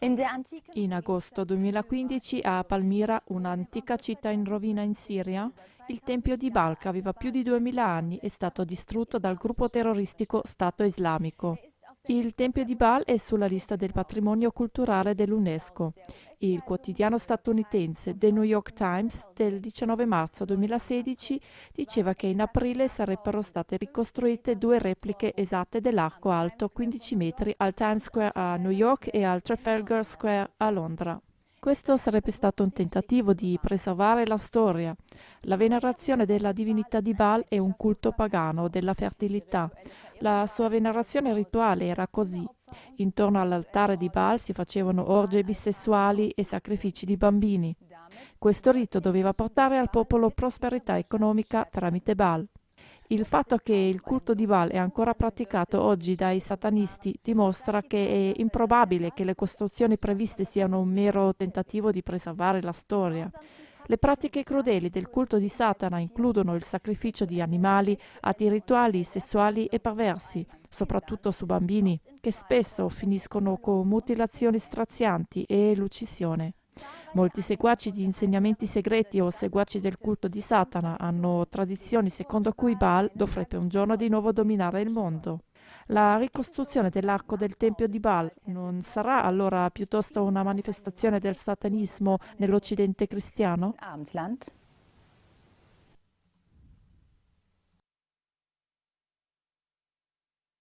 In agosto 2015 a Palmira, un'antica città in rovina in Siria, il tempio di Baal, che aveva più di 2000 anni, è stato distrutto dal gruppo terroristico Stato Islamico. Il Tempio di Baal è sulla lista del patrimonio culturale dell'UNESCO. Il quotidiano statunitense The New York Times del 19 marzo 2016 diceva che in aprile sarebbero state ricostruite due repliche esatte dell'arco alto 15 metri al Times Square a New York e al Trafalgar Square a Londra. Questo sarebbe stato un tentativo di preservare la storia. La venerazione della divinità di Baal è un culto pagano della fertilità. La sua venerazione rituale era così. Intorno all'altare di Baal si facevano orge bisessuali e sacrifici di bambini. Questo rito doveva portare al popolo prosperità economica tramite Baal. Il fatto che il culto di Baal è ancora praticato oggi dai satanisti dimostra che è improbabile che le costruzioni previste siano un mero tentativo di preservare la storia. Le pratiche crudeli del culto di Satana includono il sacrificio di animali, atti rituali, sessuali e perversi, soprattutto su bambini, che spesso finiscono con mutilazioni strazianti e l'uccisione. Molti seguaci di insegnamenti segreti o seguaci del culto di Satana hanno tradizioni secondo cui Baal dovrebbe un giorno di nuovo dominare il mondo. La ricostruzione dell'arco del Tempio di Baal non sarà allora piuttosto una manifestazione del satanismo nell'Occidente cristiano?